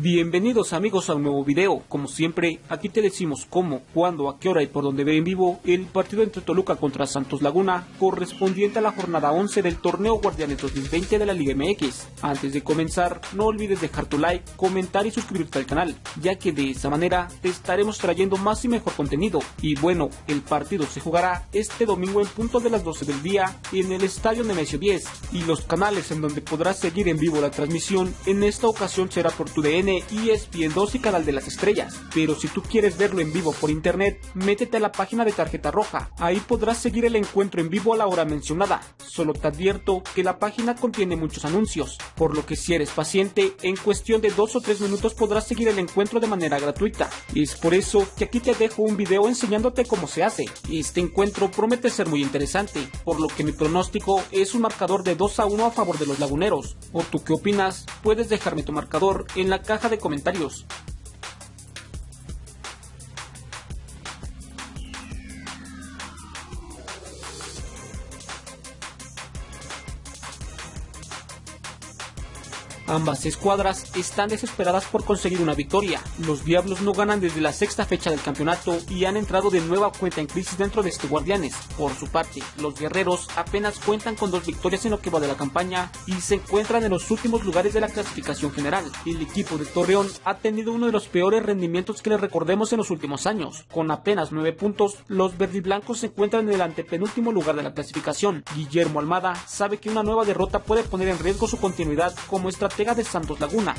Bienvenidos amigos a un nuevo video, como siempre aquí te decimos cómo, cuándo, a qué hora y por dónde ve en vivo el partido entre Toluca contra Santos Laguna correspondiente a la jornada 11 del torneo Guardianes 2020 de la Liga MX. Antes de comenzar no olvides dejar tu like, comentar y suscribirte al canal, ya que de esa manera te estaremos trayendo más y mejor contenido. Y bueno, el partido se jugará este domingo en punto de las 12 del día en el Estadio Nemesio 10 y los canales en donde podrás seguir en vivo la transmisión en esta ocasión será por tu DN y ESPN 2 y Canal de las Estrellas. Pero si tú quieres verlo en vivo por internet, métete a la página de Tarjeta Roja. Ahí podrás seguir el encuentro en vivo a la hora mencionada. Solo te advierto que la página contiene muchos anuncios, por lo que si eres paciente, en cuestión de 2 o 3 minutos podrás seguir el encuentro de manera gratuita. Es por eso que aquí te dejo un video enseñándote cómo se hace. Este encuentro promete ser muy interesante, por lo que mi pronóstico es un marcador de 2 a 1 a favor de los laguneros. ¿O tú qué opinas? Puedes dejarme tu marcador en la caja de comentarios. Ambas escuadras están desesperadas por conseguir una victoria. Los Diablos no ganan desde la sexta fecha del campeonato y han entrado de nueva cuenta en crisis dentro de este Guardianes. Por su parte, los Guerreros apenas cuentan con dos victorias en lo que va de la campaña y se encuentran en los últimos lugares de la clasificación general. El equipo de Torreón ha tenido uno de los peores rendimientos que le recordemos en los últimos años. Con apenas nueve puntos, los verdiblancos se encuentran en el antepenúltimo lugar de la clasificación. Guillermo Almada sabe que una nueva derrota puede poner en riesgo su continuidad como estrategia de Santos Laguna.